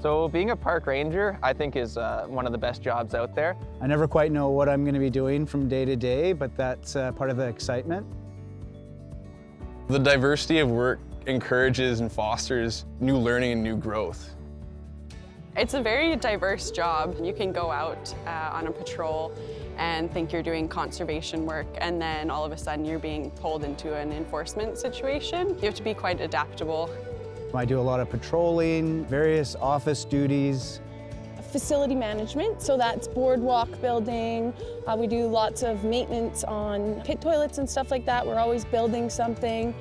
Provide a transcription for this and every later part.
So being a park ranger, I think is uh, one of the best jobs out there. I never quite know what I'm going to be doing from day to day, but that's uh, part of the excitement. The diversity of work encourages and fosters new learning and new growth. It's a very diverse job. You can go out uh, on a patrol and think you're doing conservation work and then all of a sudden you're being pulled into an enforcement situation. You have to be quite adaptable. I do a lot of patrolling, various office duties. Facility management, so that's boardwalk building. Uh, we do lots of maintenance on pit toilets and stuff like that. We're always building something.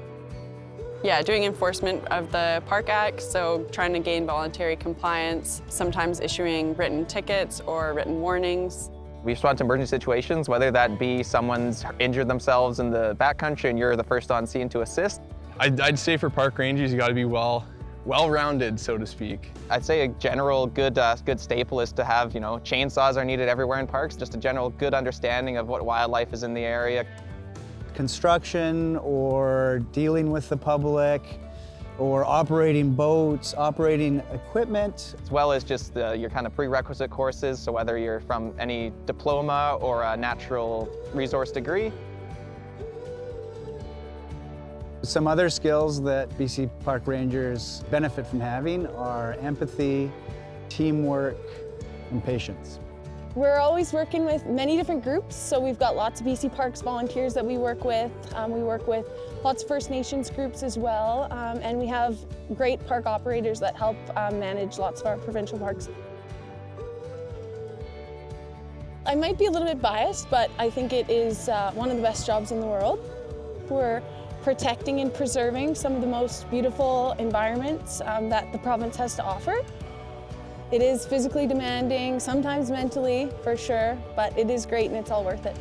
Yeah, doing enforcement of the Park Act, so trying to gain voluntary compliance, sometimes issuing written tickets or written warnings. We respond to emergency situations, whether that be someone's injured themselves in the backcountry and you're the first on scene to assist, I'd, I'd say for park rangers, you got to be well, well-rounded, so to speak. I'd say a general good, uh, good staple is to have, you know, chainsaws are needed everywhere in parks, just a general good understanding of what wildlife is in the area. Construction or dealing with the public or operating boats, operating equipment. As well as just the, your kind of prerequisite courses, so whether you're from any diploma or a natural resource degree, Some other skills that BC Park Rangers benefit from having are empathy, teamwork, and patience. We're always working with many different groups, so we've got lots of BC Parks volunteers that we work with. Um, we work with lots of First Nations groups as well, um, and we have great park operators that help um, manage lots of our provincial parks. I might be a little bit biased, but I think it is uh, one of the best jobs in the world. We're protecting and preserving some of the most beautiful environments um, that the province has to offer. It is physically demanding, sometimes mentally for sure, but it is great and it's all worth it.